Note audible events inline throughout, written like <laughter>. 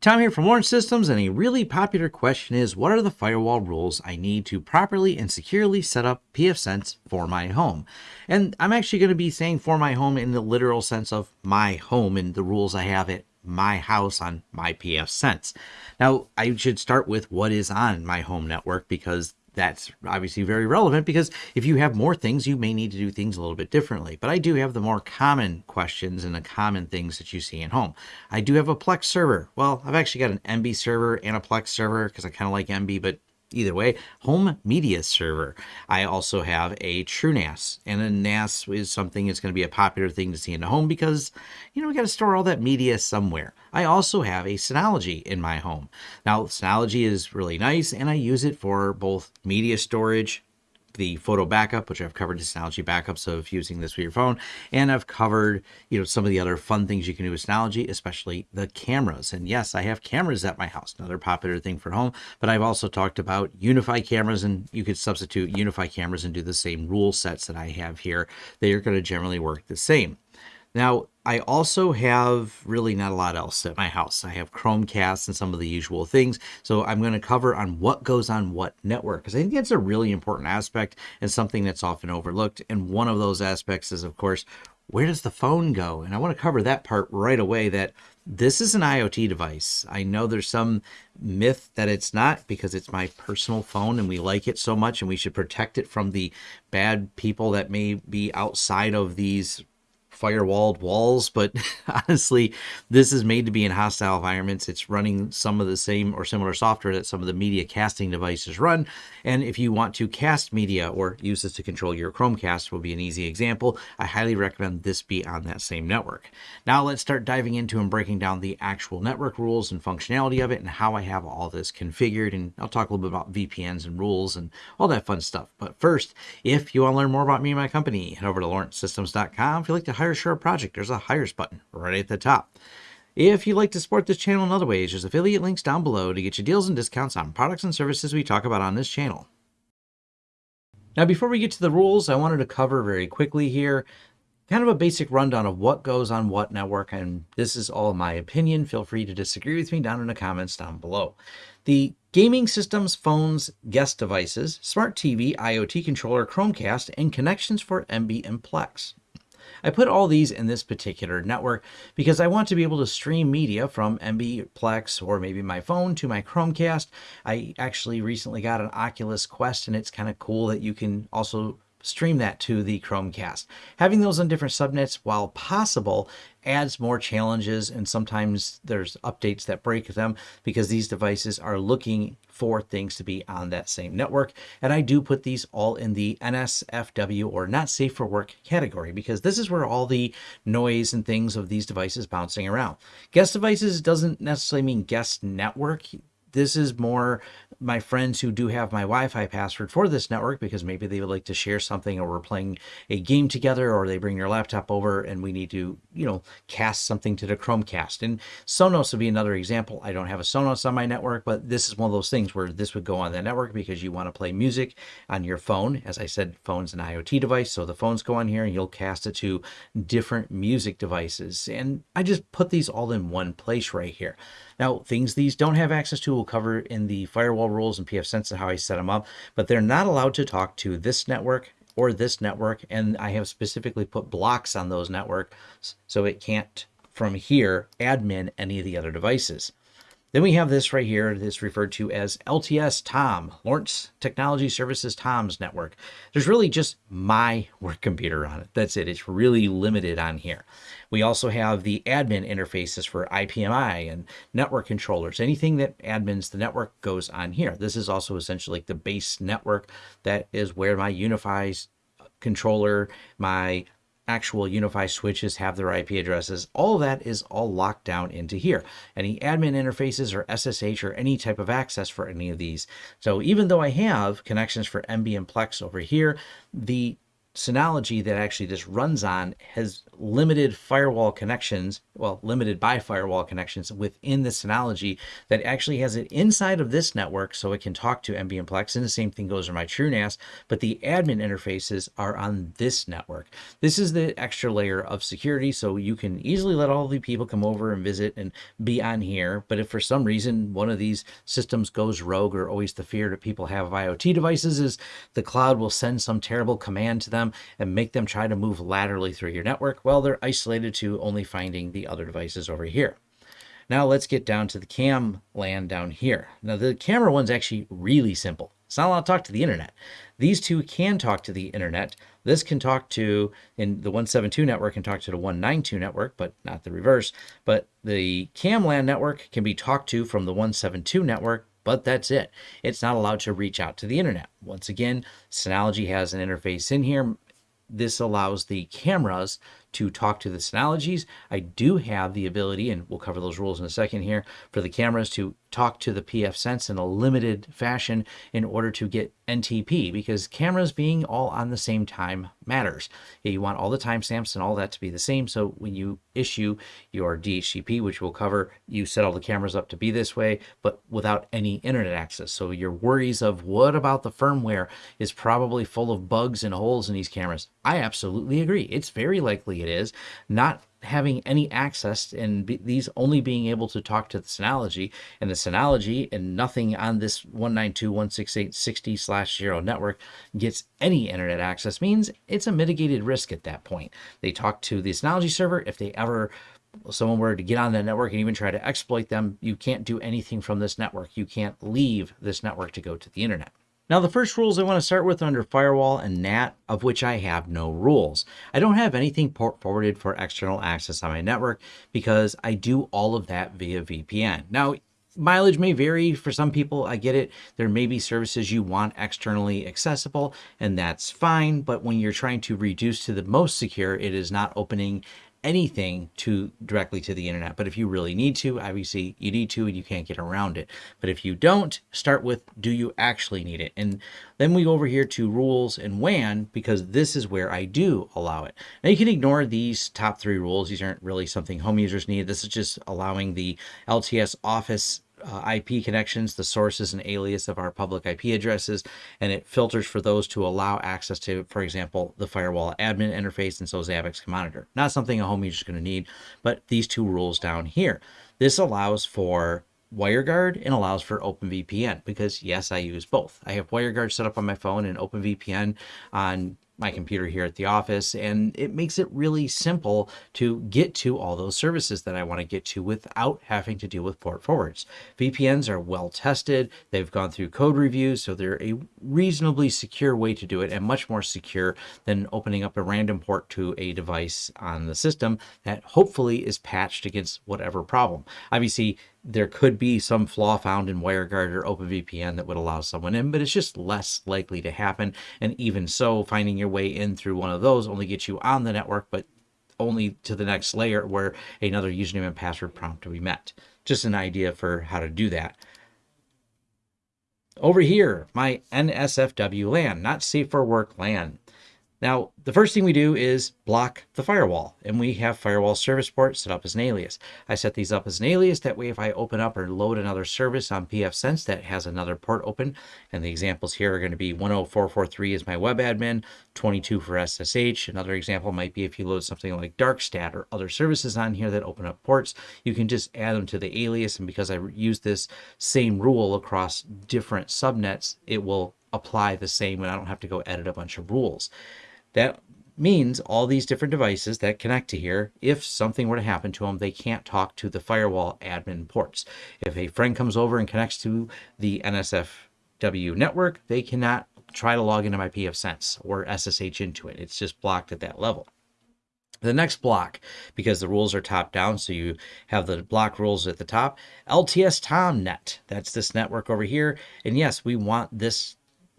Tom here from Lawrence Systems, and a really popular question is what are the firewall rules I need to properly and securely set up pfSense for my home? And I'm actually going to be saying for my home in the literal sense of my home and the rules I have at my house on my pfSense. Now, I should start with what is on my home network because that's obviously very relevant because if you have more things, you may need to do things a little bit differently. But I do have the more common questions and the common things that you see at home. I do have a Plex server. Well, I've actually got an Emby server and a Plex server because I kind of like Emby, but either way, home media server. I also have a TrueNAS, and a NAS is something that's going to be a popular thing to see in the home because, you know, we got to store all that media somewhere. I also have a Synology in my home. Now, Synology is really nice, and I use it for both media storage the photo backup, which I've covered Synology backups of using this with your phone, and I've covered you know some of the other fun things you can do with Synology, especially the cameras. And yes, I have cameras at my house, another popular thing for home. But I've also talked about UniFi cameras, and you could substitute UniFi cameras and do the same rule sets that I have here. They are going to generally work the same. Now, I also have really not a lot else at my house. I have Chromecast and some of the usual things. So I'm going to cover on what goes on what network because I think that's a really important aspect and something that's often overlooked. And one of those aspects is, of course, where does the phone go? And I want to cover that part right away that this is an IoT device. I know there's some myth that it's not because it's my personal phone and we like it so much and we should protect it from the bad people that may be outside of these firewalled walls, but <laughs> honestly, this is made to be in hostile environments. It's running some of the same or similar software that some of the media casting devices run. And if you want to cast media or use this to control your Chromecast, will be an easy example. I highly recommend this be on that same network. Now let's start diving into and breaking down the actual network rules and functionality of it and how I have all this configured. And I'll talk a little bit about VPNs and rules and all that fun stuff. But first, if you want to learn more about me and my company, head over to lawrencesystems.com. If you'd like to hire Share project, there's a Hires button right at the top. If you'd like to support this channel in other ways, there's affiliate links down below to get you deals and discounts on products and services we talk about on this channel. Now, before we get to the rules, I wanted to cover very quickly here kind of a basic rundown of what goes on what network, and this is all my opinion. Feel free to disagree with me down in the comments down below. The gaming systems, phones, guest devices, smart TV, IoT controller, Chromecast, and connections for Emby and Plex. I put all these in this particular network because I want to be able to stream media from Emby Plex or maybe my phone to my Chromecast. I actually recently got an Oculus Quest and it's kind of cool that you can also stream that to the Chromecast. Having those on different subnets, while possible, adds more challenges and sometimes there's updates that break them because these devices are looking for things to be on that same network. And I do put these all in the NSFW or not safe for work category because this is where all the noise and things of these devices bouncing around. Guest devices doesn't necessarily mean guest network this is more my friends who do have my Wi-Fi password for this network because maybe they would like to share something or we're playing a game together or they bring their laptop over and we need to, you know, cast something to the Chromecast. And Sonos would be another example. I don't have a Sonos on my network, but this is one of those things where this would go on the network because you want to play music on your phone. As I said, phone's an IoT device, so the phones go on here and you'll cast it to different music devices. And I just put these all in one place right here. Now, things these don't have access to, we'll cover in the firewall rules and pfSense and how I set them up, but they're not allowed to talk to this network or this network, and I have specifically put blocks on those networks so it can't, from here, admin any of the other devices. Then we have this right here, this referred to as LTS TOM, Lawrence Technology Services TOMS network. There's really just my <laughs> work computer on it. That's it. It's really limited on here. We also have the admin interfaces for IPMI and network controllers. Anything that admins the network goes on here. This is also essentially like the base network that is where my UniFi controller, my actual UniFi switches have their IP addresses. All of that is all locked down into here. Any admin interfaces or SSH or any type of access for any of these. So even though I have connections for Emby and Plex over here, the Synology that actually this runs on has limited firewall connections, well, limited by firewall connections within the Synology that actually has it inside of this network so it can talk to NBMplex. And the same thing goes for my TrueNAS, but the admin interfaces are on this network. This is the extra layer of security, so you can easily let all the people come over and visit and be on here. But if for some reason one of these systems goes rogue or always the fear that people have of IoT devices is the cloud will send some terrible command to them and make them try to move laterally through your network, well, they're isolated to only finding the other devices over here. Now let's get down to the cam LAN down here. Now the camera one's actually really simple. It's not allowed to talk to the internet. These two can talk to the internet. This can talk to, in the 172 network can talk to the 192 network, but not the reverse. But the cam LAN network can be talked to from the 172 network, but that's it. It's not allowed to reach out to the internet. Once again, Synology has an interface in here. This allows the cameras to talk to the Synologies. I do have the ability, and we'll cover those rules in a second here, for the cameras to talk to the pfSense in a limited fashion in order to get NTP because cameras being all on the same time matters. You want all the timestamps and all that to be the same. So when you issue your DHCP, which we'll cover, you set all the cameras up to be this way, but without any internet access. So your worries of what about the firmware is probably full of bugs and holes in these cameras. I absolutely agree. It's very likely it is. Not having any access and be, these only being able to talk to the Synology and the Synology and nothing on this 192.168.60 slash 0 network gets any internet access means it's a mitigated risk at that point. They talk to the Synology server. If they ever someone were to get on the network and even try to exploit them, you can't do anything from this network. You can't leave this network to go to the internet. Now, the first rules I want to start with under firewall and NAT, of which I have no rules. I don't have anything port forwarded for external access on my network because I do all of that via VPN. Now, mileage may vary for some people. I get it. There may be services you want externally accessible, and that's fine. But when you're trying to reduce to the most secure, it is not opening anything to directly to the internet. But if you really need to, obviously you need to and you can't get around it. But if you don't, start with do you actually need it? And then we go over here to rules and WAN because this is where I do allow it. Now you can ignore these top three rules. These aren't really something home users need. This is just allowing the LTS office uh, IP connections, the sources and alias of our public IP addresses, and it filters for those to allow access to, for example, the firewall admin interface and so Zabbix can monitor. Not something a home user is going to need, but these two rules down here. This allows for WireGuard and allows for OpenVPN because yes, I use both. I have WireGuard set up on my phone and OpenVPN on my computer here at the office and it makes it really simple to get to all those services that I want to get to without having to deal with port forwards. VPNs are well tested. They've gone through code reviews, so they're a reasonably secure way to do it and much more secure than opening up a random port to a device on the system that hopefully is patched against whatever problem. Obviously, there could be some flaw found in WireGuard or OpenVPN that would allow someone in, but it's just less likely to happen. And even so, finding your way in through one of those only gets you on the network, but only to the next layer where another username and password prompt to be met. Just an idea for how to do that. Over here, my NSFW LAN, not safe for work LAN. Now, the first thing we do is block the firewall, and we have firewall service port set up as an alias. I set these up as an alias, that way if I open up or load another service on pfSense that has another port open, and the examples here are going to be 10443 is my web admin, 22 for SSH. Another example might be if you load something like Darkstat or other services on here that open up ports, you can just add them to the alias, and because I use this same rule across different subnets, it will apply the same and I don't have to go edit a bunch of rules. That means all these different devices that connect to here, if something were to happen to them, they can't talk to the firewall admin ports. If a friend comes over and connects to the NSFW network, they cannot try to log into my pfSense or SSH into it. It's just blocked at that level. The next block, because the rules are top down, so you have the block rules at the top, LTS TomNet. That's this network over here. And yes, we want this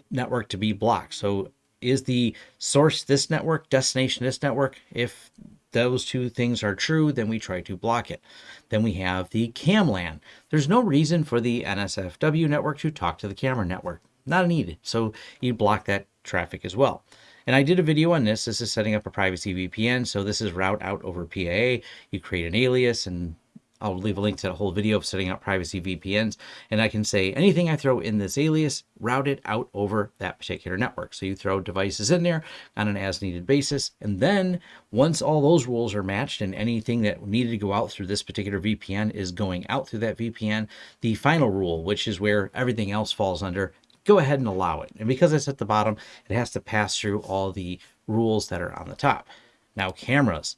network to be blocked. So is the source this network, destination this network? If those two things are true, then we try to block it. Then we have the CAMLAN. There's no reason for the NSFW network to talk to the camera network. Not needed. So you block that traffic as well. And I did a video on this. This is setting up a privacy VPN. So this is route out over PIA. You create an alias and I'll leave a link to the whole video of setting up privacy VPNs. And I can say anything I throw in this alias, route it out over that particular network. So you throw devices in there on an as needed basis. And then once all those rules are matched and anything that needed to go out through this particular VPN is going out through that VPN, the final rule, which is where everything else falls under, go ahead and allow it. And because it's at the bottom, it has to pass through all the rules that are on the top. Now cameras.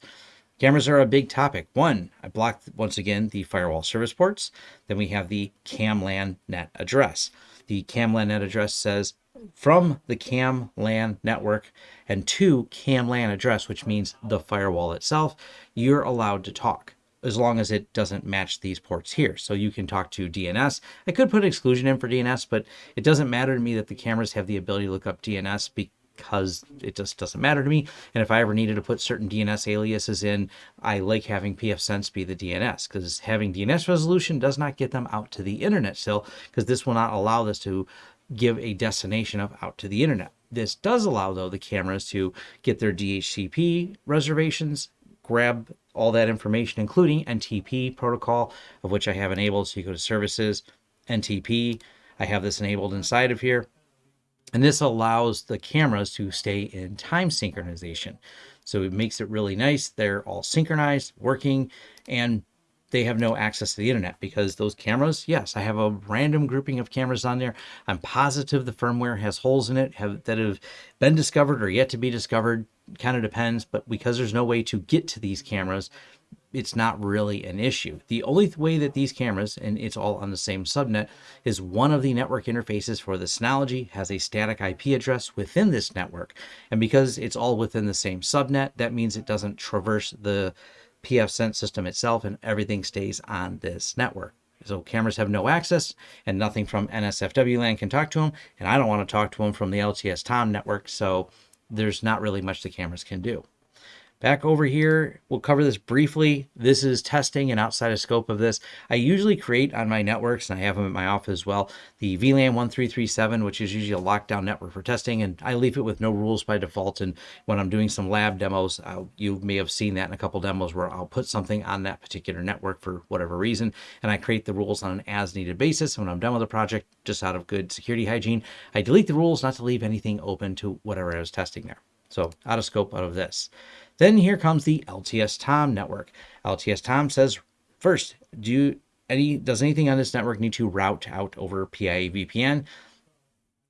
Cameras are a big topic. One, I blocked once again the firewall service ports. Then we have the CAMLAN net address. The CAMLAN net address says from the CAMLAN network and to CAMLAN address, which means the firewall itself, you're allowed to talk as long as it doesn't match these ports here. So you can talk to DNS. I could put exclusion in for DNS, but it doesn't matter to me that the cameras have the ability to look up DNS because it just doesn't matter to me. And if I ever needed to put certain DNS aliases in, I like having pfSense be the DNS because having DNS resolution does not get them out to the internet still because this will not allow this to give a destination of out to the internet. This does allow though the cameras to get their DHCP reservations, grab all that information, including NTP protocol, of which I have enabled. So you go to services, NTP. I have this enabled inside of here. And this allows the cameras to stay in time synchronization. So it makes it really nice. They're all synchronized, working, and they have no access to the internet because those cameras, yes, I have a random grouping of cameras on there. I'm positive the firmware has holes in it have, that have been discovered or yet to be discovered. Kind of depends, but because there's no way to get to these cameras, it's not really an issue. The only way that these cameras, and it's all on the same subnet, is one of the network interfaces for the Synology has a static IP address within this network. And because it's all within the same subnet, that means it doesn't traverse the pfSense system itself and everything stays on this network. So cameras have no access and nothing from NSFW LAN can talk to them. And I don't want to talk to them from the LTS TOM network. So there's not really much the cameras can do. Back over here, we'll cover this briefly. This is testing and outside of scope of this. I usually create on my networks, and I have them at my office as well, the VLAN 1337, which is usually a lockdown network for testing, and I leave it with no rules by default. And when I'm doing some lab demos, I'll, you may have seen that in a couple demos where I'll put something on that particular network for whatever reason, and I create the rules on an as-needed basis. When I'm done with the project, just out of good security hygiene, I delete the rules not to leave anything open to whatever I was testing there. So out of scope out of this. Then here comes the LTS Tom network. LTS Tom says, first, do any does anything on this network need to route out over PIA VPN?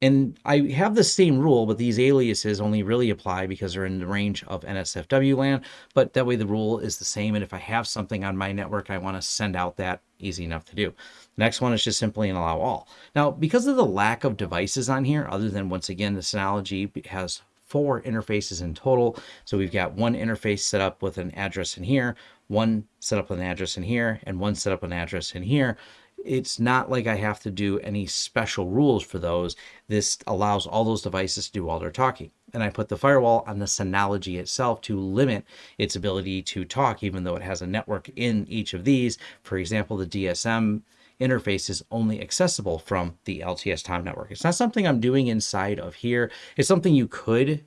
And I have the same rule, but these aliases only really apply because they're in the range of NSFW LAN. But that way the rule is the same. And if I have something on my network, I want to send out that easy enough to do. Next one is just simply an allow all. Now, because of the lack of devices on here, other than once again, the Synology has four interfaces in total. So we've got one interface set up with an address in here, one set up with an address in here, and one set up an address in here. It's not like I have to do any special rules for those. This allows all those devices to do all their talking. And I put the firewall on the Synology itself to limit its ability to talk, even though it has a network in each of these. For example, the DSM interface is only accessible from the LTS Tom network. It's not something I'm doing inside of here. It's something you could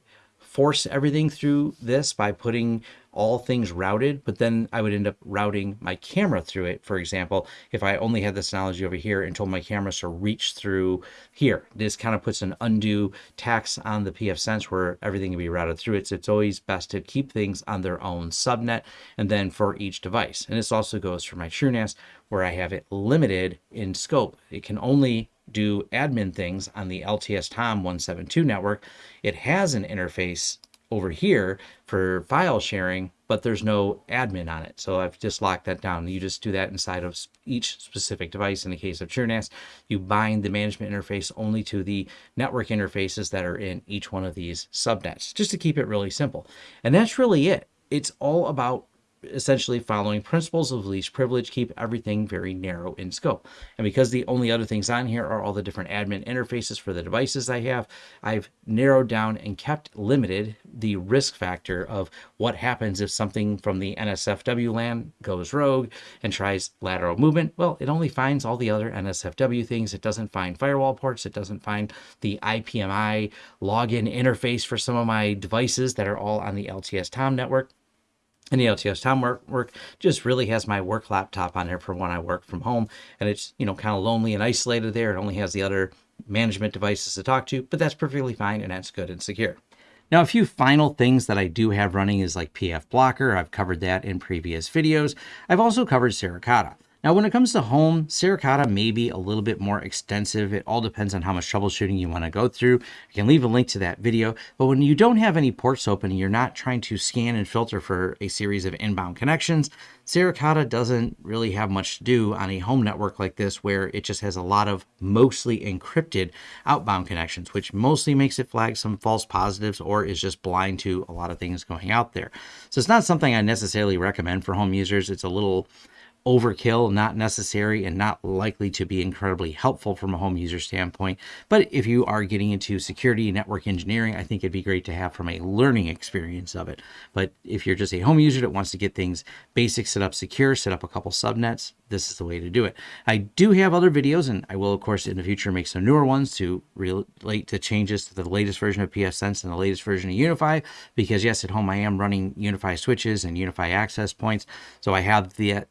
force everything through this by putting all things routed, but then I would end up routing my camera through it. For example, if I only had this Synology over here and told my camera to reach through here, this kind of puts an undue tax on the pfSense where everything can be routed through it. So it's always best to keep things on their own subnet and then for each device. And this also goes for my TrueNAS where I have it limited in scope. It can only do admin things on the LTS TOM 172 network. It has an interface over here for file sharing, but there's no admin on it. So I've just locked that down. You just do that inside of each specific device. In the case of TrueNAS, you bind the management interface only to the network interfaces that are in each one of these subnets, just to keep it really simple. And that's really it. It's all about essentially following principles of least privilege, keep everything very narrow in scope. And because the only other things on here are all the different admin interfaces for the devices I have, I've narrowed down and kept limited the risk factor of what happens if something from the NSFW LAN goes rogue and tries lateral movement. Well, it only finds all the other NSFW things. It doesn't find firewall ports. It doesn't find the IPMI login interface for some of my devices that are all on the LTS Tom network. And the LTS Tom work, work just really has my work laptop on there for when I work from home. And it's, you know, kind of lonely and isolated there. It only has the other management devices to talk to, but that's perfectly fine and that's good and secure. Now, a few final things that I do have running is like pfBlocker. I've covered that in previous videos. I've also covered Suricata. Now, when it comes to home, Suricata may be a little bit more extensive. It all depends on how much troubleshooting you want to go through. I can leave a link to that video. But when you don't have any ports open and you're not trying to scan and filter for a series of inbound connections, Suricata doesn't really have much to do on a home network like this where it just has a lot of mostly encrypted outbound connections, which mostly makes it flag some false positives or is just blind to a lot of things going out there. So it's not something I necessarily recommend for home users. It's a little overkill, not necessary, and not likely to be incredibly helpful from a home user standpoint. But if you are getting into security and network engineering, I think it'd be great to have from a learning experience of it. But if you're just a home user that wants to get things basic, set up secure, set up a couple subnets, this is the way to do it. I do have other videos, and I will, of course, in the future make some newer ones to relate to changes to the latest version of pfSense and the latest version of UniFi, because yes, at home I am running UniFi switches and UniFi access points. So I have the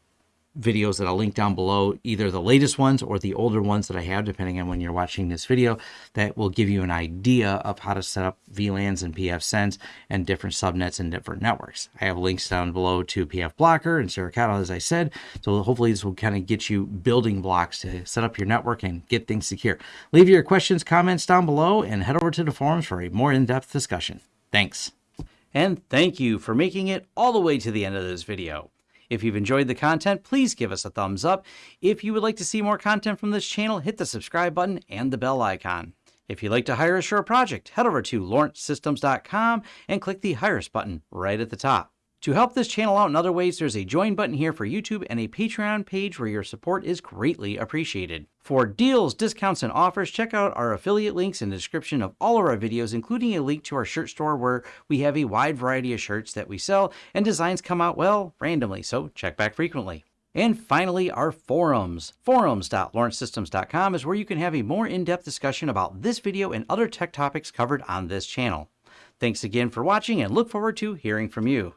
videos that I'll link down below, either the latest ones or the older ones that I have, depending on when you're watching this video, that will give you an idea of how to set up VLANs and pfSense and different subnets and different networks. I have links down below to pfBlocker and Suricata, as I said, so hopefully this will kind of get you building blocks to set up your network and get things secure. Leave your questions, comments down below, and head over to the forums for a more in-depth discussion. Thanks. And thank you for making it all the way to the end of this video. If you've enjoyed the content, please give us a thumbs up. If you would like to see more content from this channel, hit the subscribe button and the bell icon. If you'd like to hire a project, head over to lawrencesystems.com and click the Hire Us button right at the top. To help this channel out in other ways, there's a join button here for YouTube and a Patreon page where your support is greatly appreciated. For deals, discounts, and offers, check out our affiliate links in the description of all of our videos, including a link to our shirt store where we have a wide variety of shirts that we sell and designs come out, well, randomly, so check back frequently. And finally, our forums. Forums.lawrencesystems.com is where you can have a more in-depth discussion about this video and other tech topics covered on this channel. Thanks again for watching and look forward to hearing from you.